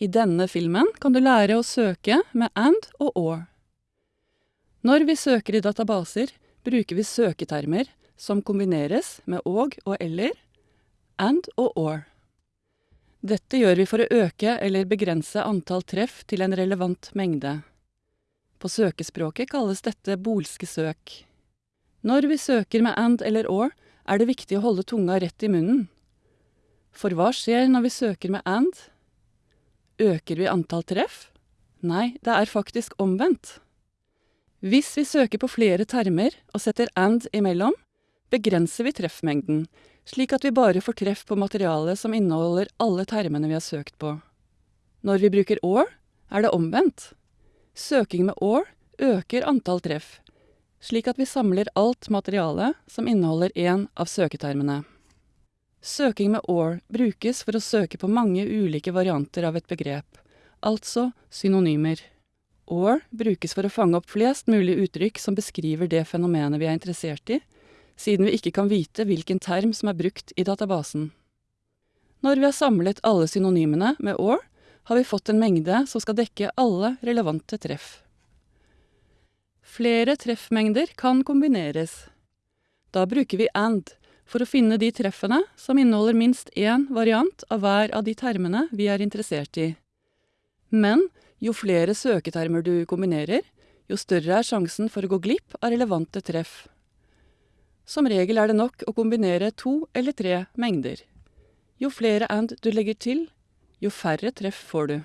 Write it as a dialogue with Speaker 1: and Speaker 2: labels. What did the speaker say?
Speaker 1: I denne filmen kan du lære å søke med and og or. Når vi søker i databaser, bruker vi søketermer som kombineres med og og eller, and og or. Dette gjør vi for å øke eller begrense antall treff til en relevant mengde. På søkespråket kalles dette bolske søk. Når vi søker med and eller or, er det viktig å holde tunga rett i munnen. For hva skjer når vi søker med and? Øker vi antall treff? Nei, det er faktisk omvendt. Hvis vi søker på flere termer og setter and imellom, begrenser vi treffmengden, slik at vi bare får treff på materialet som inneholder alle termene vi har søkt på. Når vi bruker or, er det omvendt. Søking med or øker antall treff, slik at vi samler alt materiale som inneholder én av søketermene. Søking med or brukes for å søke på mange ulike varianter av et begrep, altså synonymer. Or brukes for å fange opp flest mulig uttrykk som beskriver det fenomenet vi er interessert i, siden vi ikke kan vite hvilken term som er brukt i databasen. Når vi har samlet alle synonymene med or, har vi fått en mengde som skal dekke alle relevante treff. Flere treffmengder kan kombineres. Da bruker vi and for å finne de treffene som inneholder minst én variant av hver av de termene vi er interessert i. Men jo flere søketermer du kombinerer, jo større er sjansen for å gå glipp av relevante treff. Som regel er det nok å kombinere to eller tre mengder. Jo flere and du legger til, jo færre treff får du.